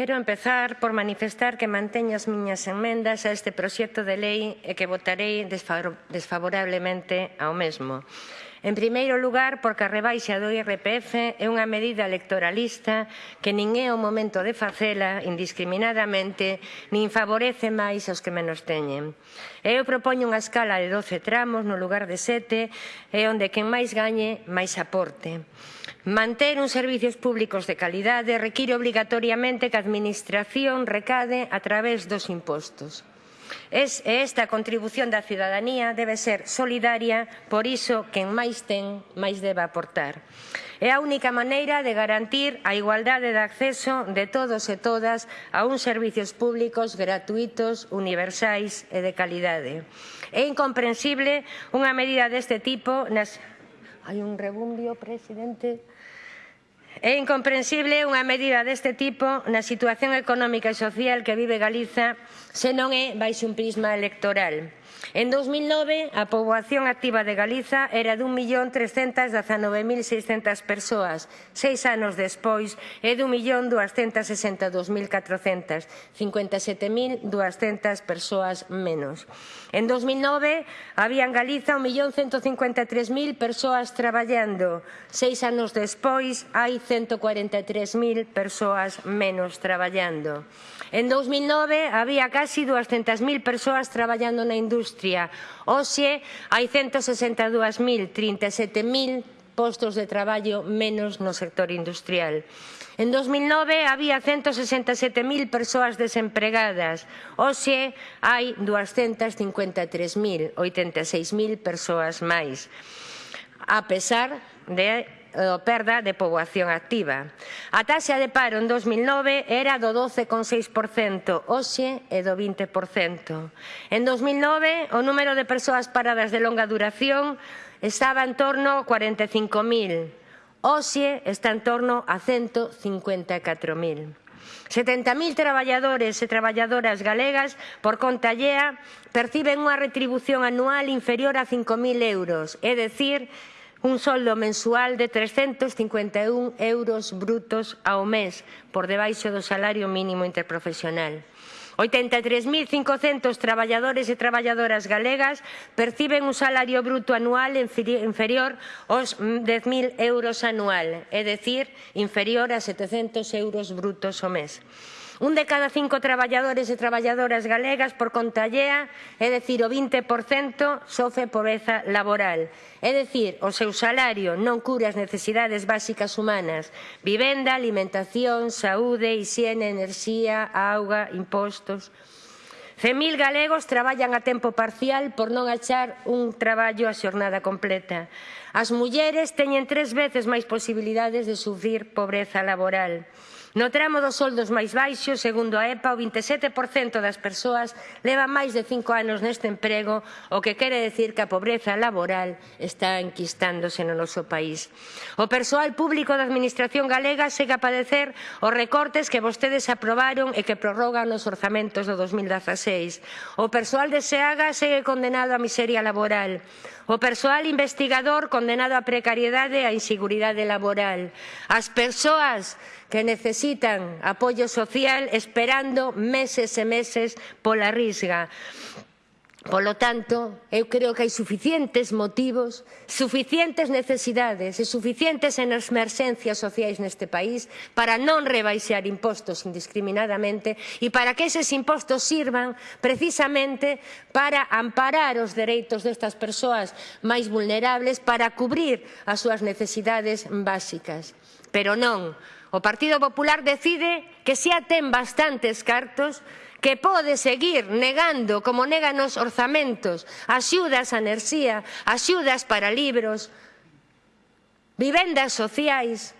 Quero empezar por manifestar que manteño as miñas enmendas a este proxecto de lei e que votarei desfavorablemente ao mesmo. En primeiro lugar, porque a rebaixa do IRPF é unha medida electoralista que nin é o momento de facela indiscriminadamente, nin favorece máis aos que menos teñen. Eu propoño unha escala de 12 tramos no lugar de 7, e onde quen máis gañe, máis aporte. Manter uns servizos públicos de calidade require obligatoriamente que a Administración recade a través dos impostos. Es, esta contribución da cidadanía debe ser solidaria, por iso quen máis ten, máis debe aportar. É a única maneira de garantir a igualdade de acceso de todos e todas a uns servizos públicos gratuitos, universais e de calidade. É incomprensible unha medida deste tipo nas... Hai un rebundio, presidente... É incomprensible unha medida deste tipo na situación económica e social que vive Galiza se non é baixo un prisma electoral. En 2009, a poboación activa de Galiza era dun millón 319.600 persoas. Seis anos despois, é dun millón 57.200 persoas menos. En 2009, había en Galiza 1.153.000 persoas traballando. Seis anos despois, hai 143.000 persoas menos traballando. En 2009, había casi 200.000 persoas traballando na industria industria. Oxe, hai 162.000, 37.000 postos de traballo menos no sector industrial. En 2009 había 167.000 persoas desempregadas. Oxe hai 253.000, 86.000 persoas máis. A pesar de o perda de poboación activa. A taxa de paro en 2009 era do 12,6%, hoxe é do 20%. En 2009, o número de persoas paradas de longa duración estaba en torno a 45.000. Hoxe está en torno a 154.000. 70.000 traballadores e traballadoras galegas por conta allea perciben unha retribución anual inferior a 5.000 euros, é dicir, un soldo mensual de 351 euros brutos ao mes, por debaixo do salario mínimo interprofesional. 83.500 traballadores e traballadoras galegas perciben un salario bruto anual inferior aos 10.000 euros anual, é dicir, inferior a 700 euros brutos ao mes. Un de cada cinco traballadores e traballadoras galegas por conta allea, é dicir, o 20%, sofre pobreza laboral. É dicir, o seu salario non cura as necesidades básicas humanas, vivenda, alimentación, saúde, higiene, enerxía, auga, impostos... 100.000 galegos traballan a tempo parcial por non achar un traballo a xornada completa. As mulleres teñen tres veces máis posibilidades de sufrir pobreza laboral. No tramo dos soldos máis baixos, segundo a EPA, o 27% das persoas leva máis de cinco anos neste emprego, o que quere decir que a pobreza laboral está enquistándose no noso país. O persoal público da Administración galega segue a padecer os recortes que vostedes aprobaron e que prorrogan os orzamentos do 2016. O persoal de SEAGA segue condenado á miseria laboral. O persoal investigador condenado á precariedade e á inseguridade laboral. As persoas que necesitan apoio social esperando meses e meses pola risga. Polo tanto, eu creo que hai suficientes motivos, suficientes necesidades e suficientes emerxencias sociais neste país para non rebaixar impostos indiscriminadamente e para que eses impostos sirvan precisamente para amparar os dereitos destas persoas máis vulnerables para cubrir as súas necesidades básicas. Pero non O Partido Popular decide que xa ten bastantes cartos que pode seguir negando como negan os orzamentos, axudas a enerxía, axudas para libros, vivendas sociais,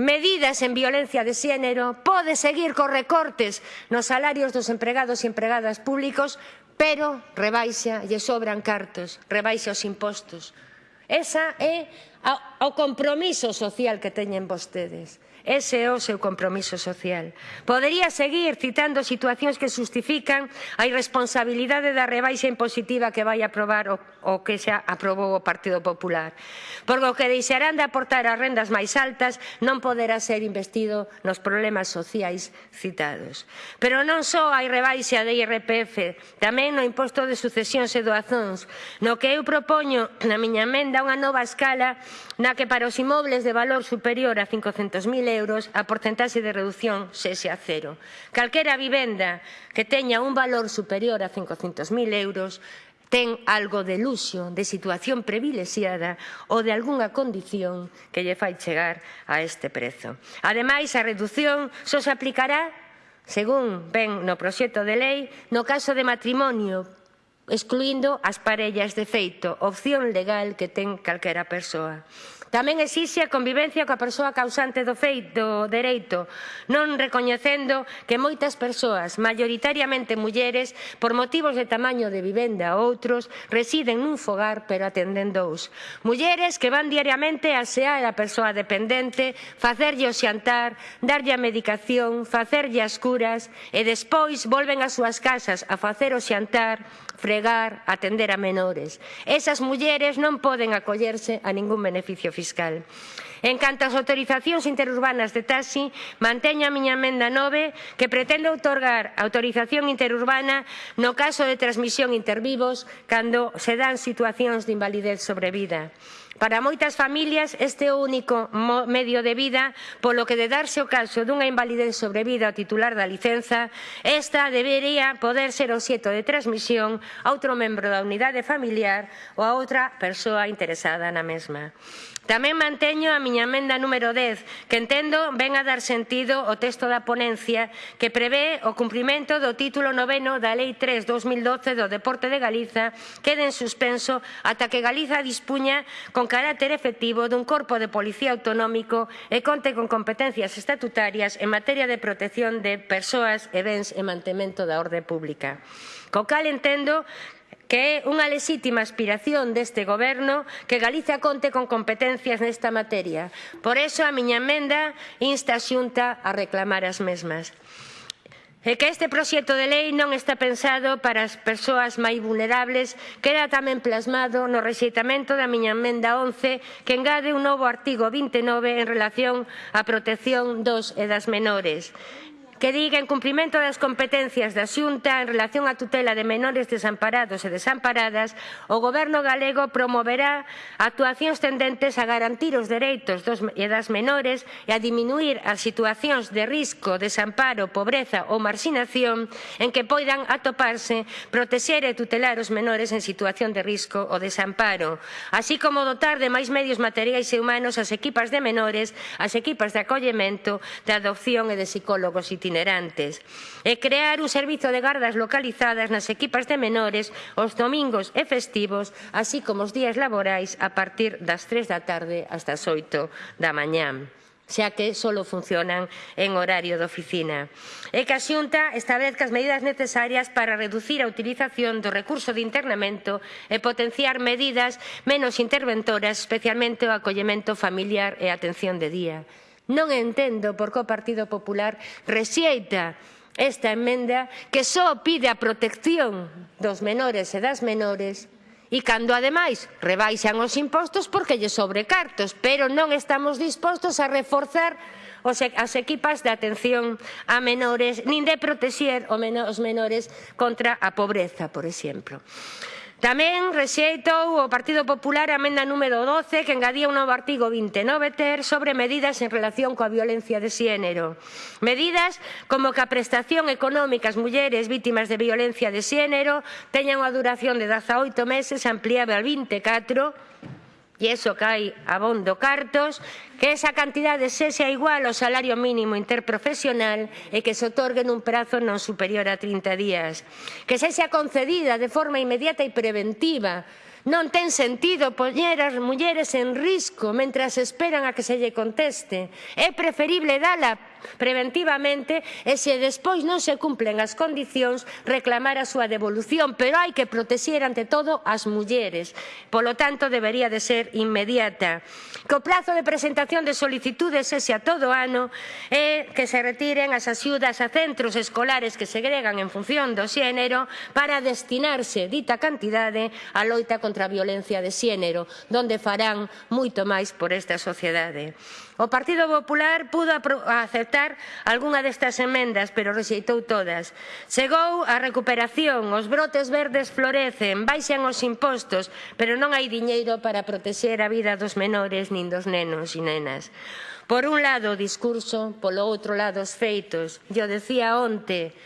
medidas en violencia de xénero, pode seguir cos recortes nos salarios dos empregados e empregadas públicos, pero rebaixa e sobran cartos, rebaixa os impostos. Esa é o compromiso social que teñen vostedes. Ese é o seu compromiso social. Podería seguir citando situacións que justifican a irresponsabilidade da rebaixa impositiva que vai aprobar o, o que xa aprobou o Partido Popular. Porque o que deixarán de aportar as rendas máis altas non poderá ser investido nos problemas sociais citados. Pero non só hai rebaixa de IRPF, tamén no imposto de sucesións e doazóns, no que eu propoño na miña emenda unha nova escala na que para os imobles de valor superior a 500.000 euros, a porcentaxe de reducción sexe a cero. Calquera vivenda que teña un valor superior a 500.000 euros ten algo de luxo, de situación privilexiada ou de algunha condición que lle fai chegar a este prezo. Ademais, a reducción só se aplicará, según ven no proxecto de lei, no caso de matrimonio, excluindo as parellas de feito, opción legal que ten calquera persoa. Tamén exixe a convivencia coa persoa causante do feito do dereito, non recoñecendo que moitas persoas, maioritariamente mulleres, por motivos de tamaño de vivenda ou outros, residen nun fogar pero atenden dous. Mulleres que van diariamente a asear a persoa dependente, facerlle o xantar, darlle a medicación, facerlle as curas e despois volven ás súas casas a facer o xantar, fregar, atender a menores. Esas mulleres non poden acollerse a ningún beneficio fiscal fiscal. En canto ás autorizacións interurbanas de taxi, manteño a miña emenda 9 que pretende outorgar autorización interurbana no caso de transmisión intervivos cando se dan situacións de invalidez sobrevida. Para moitas familias este é o único medio de vida polo que de darse o caso dunha invalidez sobrevida ao titular da licenza, esta debería poder ser obxeto de transmisión a outro membro da unidade familiar ou a outra persoa interesada na mesma. Tamén manteño a miña emenda número 10, que entendo ven a dar sentido ao texto da ponencia que prevé o cumprimento do título noveno da Lei 3-2012 do Deporte de Galiza quede en suspenso ata que Galiza dispuña con carácter efectivo dun corpo de policía autonómico e conte con competencias estatutarias en materia de protección de persoas e bens e mantemento da orde pública. Co cal entendo que é unha lexítima aspiración deste Goberno que Galicia conte con competencias nesta materia. Por iso a miña emenda insta a Xunta a reclamar as mesmas. E que este proxecto de lei non está pensado para as persoas máis vulnerables queda tamén plasmado no rexeitamento da miña emenda 11 que engade un novo artigo 29 en relación á protección dos e das menores que diga en cumprimento das competencias da Xunta en relación á tutela de menores desamparados e desamparadas, o Goberno galego promoverá actuacións tendentes a garantir os dereitos dos e das menores e a diminuir as situacións de risco, desamparo, pobreza ou marxinación en que poidan atoparse, protexer e tutelar os menores en situación de risco ou desamparo, así como dotar de máis medios materiais e humanos as equipas de menores, as equipas de acollemento, de adopción e de psicólogos itinerantes itinerantes e crear un servizo de gardas localizadas nas equipas de menores os domingos e festivos, así como os días laborais a partir das 3 da tarde hasta as 8 da mañán xa que só funcionan en horario de oficina. E que a Xunta establezca as medidas necesarias para reducir a utilización do recurso de internamento e potenciar medidas menos interventoras, especialmente o acollemento familiar e a atención de día. Non entendo por que o Partido Popular rexeita esta emenda que só pide a protección dos menores e das menores e cando ademais rebaixan os impostos porque lle sobrecartos, pero non estamos dispostos a reforzar as equipas de atención a menores nin de protexer os menores contra a pobreza, por exemplo. Tamén rexeitou o Partido Popular a amenda número 12 que engadía un novo artigo 29 ter sobre medidas en relación coa violencia de xénero. Medidas como que a prestación económica ás mulleres vítimas de violencia de xénero teña unha duración de 18 meses ampliable al 24 e iso que hai abondo cartos, que esa cantidade sexa igual ao salario mínimo interprofesional e que se otorgue nun prazo non superior a 30 días. Que sexa concedida de forma inmediata e preventiva Non ten sentido poñer as mulleres en risco mentras esperan a que se lle conteste. É preferible dala preventivamente e se despois non se cumplen as condicións reclamar a súa devolución, pero hai que protexer ante todo as mulleres. Polo tanto, debería de ser inmediata. Que o prazo de presentación de solicitudes ese a todo ano é que se retiren as axudas a centros escolares que segregan en función do xénero para destinarse dita cantidade á loita contra contra a violencia de xénero, donde farán moito máis por esta sociedade. O Partido Popular pudo aceptar algunha destas emendas, pero rexeitou todas. Chegou a recuperación, os brotes verdes florecen, baixan os impostos, pero non hai diñeiro para protexer a vida dos menores nin dos nenos e nenas. Por un lado o discurso, polo outro lado os feitos. Yo decía onte,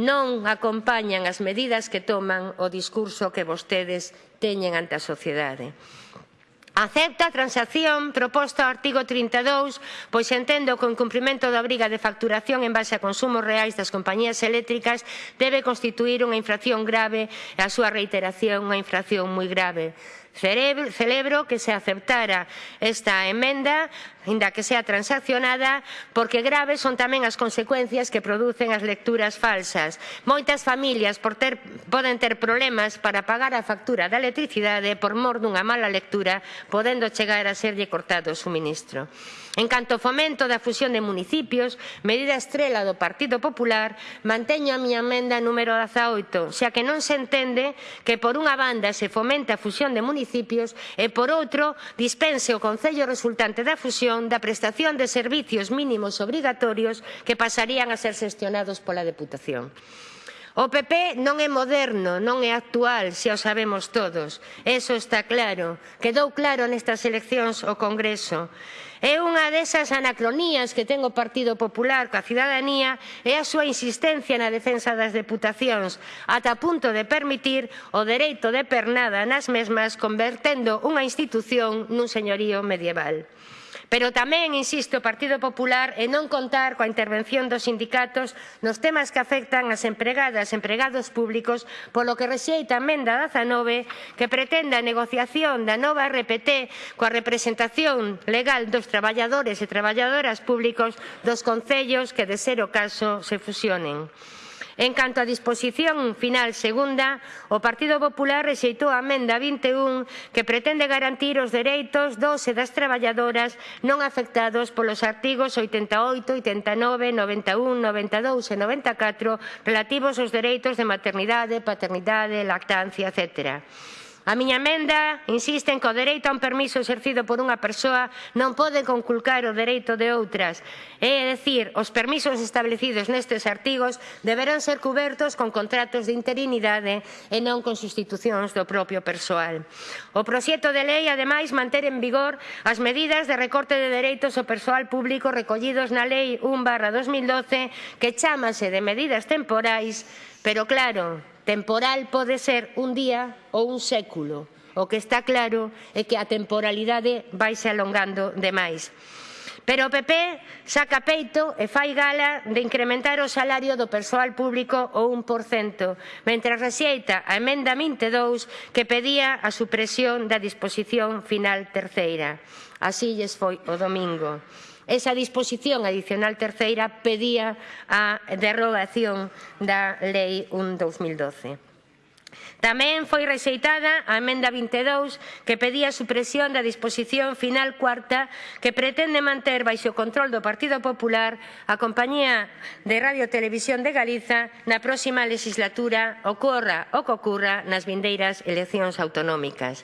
non acompañan as medidas que toman o discurso que vostedes teñen ante a sociedade. Acepta a transacción proposta ao artigo 32, pois entendo que o incumprimento da obriga de facturación en base a consumos reais das compañías eléctricas debe constituir unha infracción grave e a súa reiteración unha infracción moi grave. Celebro que se aceptara esta emenda inda que sea transaccionada, porque graves son tamén as consecuencias que producen as lecturas falsas. Moitas familias por ter, poden ter problemas para pagar a factura da electricidade por mor dunha mala lectura, podendo chegar a serlle cortado o suministro. En canto ao fomento da fusión de municipios, medida estrela do Partido Popular, manteño a miña emenda número 18, xa que non se entende que por unha banda se fomenta a fusión de municipios e por outro dispense o Concello resultante da fusión regulación da prestación de servicios mínimos obrigatorios que pasarían a ser xestionados pola Deputación. O PP non é moderno, non é actual, xa o sabemos todos. Eso está claro. Quedou claro nestas eleccións o Congreso. É unha desas anacronías que ten o Partido Popular coa cidadanía e a súa insistencia na defensa das deputacións, ata punto de permitir o dereito de pernada nas mesmas, convertendo unha institución nun señorío medieval. Pero tamén insiste o Partido Popular en non contar coa intervención dos sindicatos nos temas que afectan as empregadas e empregados públicos, polo que rexeita a emenda 19 que pretende a negociación da nova RPT coa representación legal dos traballadores e traballadoras públicos dos concellos que, de ser o caso, se fusionen. En canto á disposición final segunda, o Partido Popular rexeitou a amenda 21 que pretende garantir os dereitos dos e das traballadoras non afectados polos artigos 88, 89, 91, 92 e 94 relativos aos dereitos de maternidade, paternidade, lactancia, etc. A miña emenda insiste en que o dereito a un permiso exercido por unha persoa non pode conculcar o dereito de outras. É dicir, os permisos establecidos nestes artigos deberán ser cubertos con contratos de interinidade e non con sustitucións do propio persoal. O proxecto de lei, ademais, manter en vigor as medidas de recorte de dereitos ao persoal público recollidos na Lei 1 2012 que chamase de medidas temporais, pero claro, Temporal pode ser un día ou un século. O que está claro é que a temporalidade vai se alongando demais. Pero o PP saca peito e fai gala de incrementar o salario do persoal público o 1%, mentre rexeita a emenda 22 que pedía a supresión da disposición final terceira. Así lles foi o domingo. Esa disposición adicional terceira pedía a derrogación da Lei 1-2012. Tamén foi rexeitada a emenda 22 que pedía a supresión da disposición final cuarta que pretende manter baixo o control do Partido Popular a compañía de Radio Televisión de Galiza na próxima legislatura ocorra o que ocorra nas vindeiras eleccións autonómicas.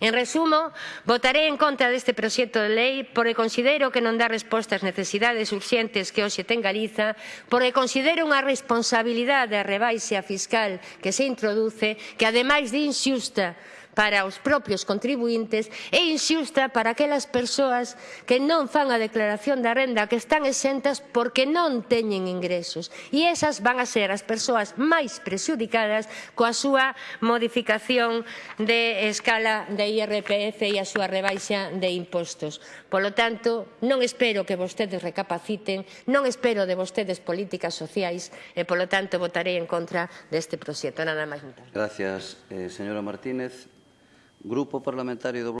En resumo, votaré en contra deste proxecto de lei porque considero que non dá resposta ás necesidades urxentes que hoxe ten Galiza, porque considero unha responsabilidade a rebaixa fiscal que se introduce, que ademais de inxusta, para os propios contribuintes e inxusta para aquelas persoas que non fan a declaración da renda que están exentas porque non teñen ingresos. E esas van a ser as persoas máis prexudicadas coa súa modificación de escala de IRPF e a súa rebaixa de impostos. Polo tanto, non espero que vostedes recapaciten, non espero de vostedes políticas sociais e, polo tanto, votarei en contra deste proxecto. Nada máis. Gracias, eh, señora Martínez. Grupo Parlamentario do